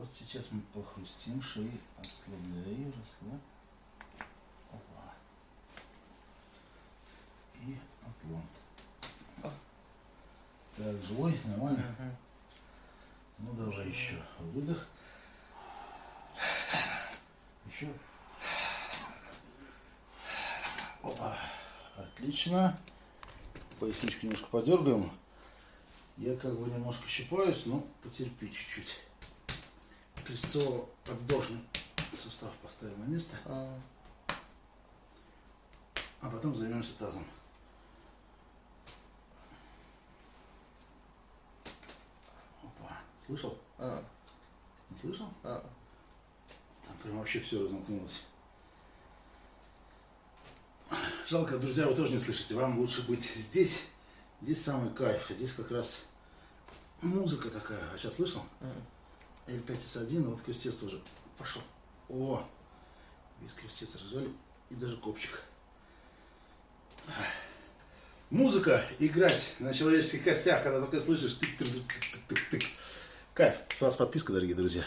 вот сейчас мы похрустим шеей, отслабляю, расслабь. Опа. И отлом. Так, живой, нормально? Мгм. Ну давай еще выдох. Еще. Опа. Отлично. Поясничку немножко подергаем. Я как бы немножко щипаюсь, но потерпи чуть-чуть. Крестцово-подвздошный сустав поставим на место, А, а потом займемся тазом. Опа. Слышал? а, Не слышал? а. Там прям вообще все разомкнулось. Жалко, друзья, вы тоже не слышите. Вам лучше быть здесь. Здесь самый кайф. Здесь как раз музыка такая. А сейчас слышал? М. L5S1, вот крестец тоже пошел. О, весь крестец разжали и даже копчик. Музыка, играть на человеческих костях, когда только слышишь тык тык тык тык тык тык Кайф. С вас подписка, дорогие друзья.